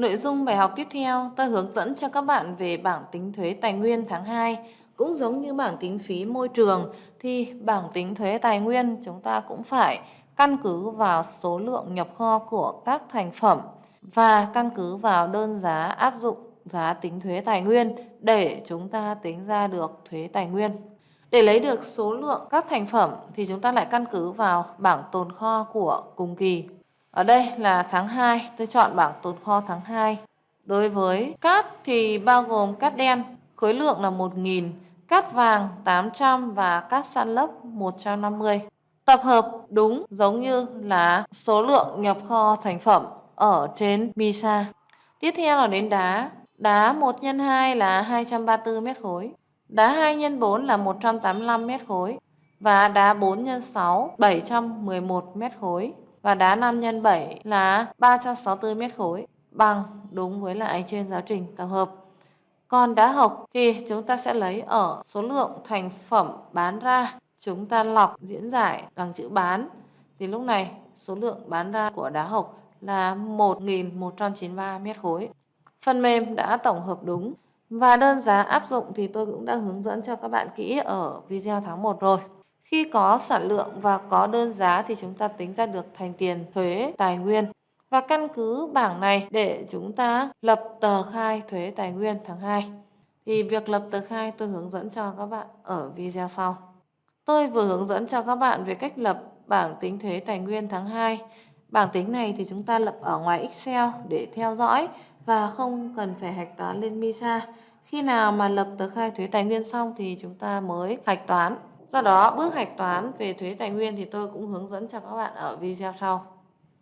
Nội dung bài học tiếp theo, tôi hướng dẫn cho các bạn về bảng tính thuế tài nguyên tháng 2. Cũng giống như bảng tính phí môi trường thì bảng tính thuế tài nguyên chúng ta cũng phải căn cứ vào số lượng nhập kho của các thành phẩm và căn cứ vào đơn giá áp dụng giá tính thuế tài nguyên để chúng ta tính ra được thuế tài nguyên. Để lấy được số lượng các thành phẩm thì chúng ta lại căn cứ vào bảng tồn kho của cùng kỳ. Ở đây là tháng 2, tôi chọn bảng tồn kho tháng 2. Đối với cát thì bao gồm cát đen, khối lượng là 1.000, cát vàng 800 và cát san lấp 150. Tập hợp đúng giống như là số lượng nhập kho thành phẩm ở trên MISA. Tiếp theo là đến đá. Đá 1 x 2 là 234 mét khối. Đá 2 x 4 là 185 mét khối. Và đá 4 x 6 711 mét khối. Và đá 5 x 7 là 364 mét khối. Bằng, đúng với lại trên giáo trình tập hợp. Còn đá hộc thì chúng ta sẽ lấy ở số lượng thành phẩm bán ra. Chúng ta lọc diễn giải bằng chữ bán. Thì lúc này, số lượng bán ra của đá hộc là 1.193 mét khối. Phần mềm đã tổng hợp đúng. Và đơn giá áp dụng thì tôi cũng đã hướng dẫn cho các bạn kỹ ở video tháng 1 rồi. Khi có sản lượng và có đơn giá thì chúng ta tính ra được thành tiền, thuế, tài nguyên. Và căn cứ bảng này để chúng ta lập tờ khai thuế tài nguyên tháng 2. Thì việc lập tờ khai tôi hướng dẫn cho các bạn ở video sau. Tôi vừa hướng dẫn cho các bạn về cách lập bảng tính thuế tài nguyên tháng 2. Bảng tính này thì chúng ta lập ở ngoài Excel để theo dõi và không cần phải hạch toán lên MISA. Khi nào mà lập tờ khai thuế tài nguyên xong thì chúng ta mới hạch toán. Do đó, bước hạch toán về thuế tài nguyên thì tôi cũng hướng dẫn cho các bạn ở video sau.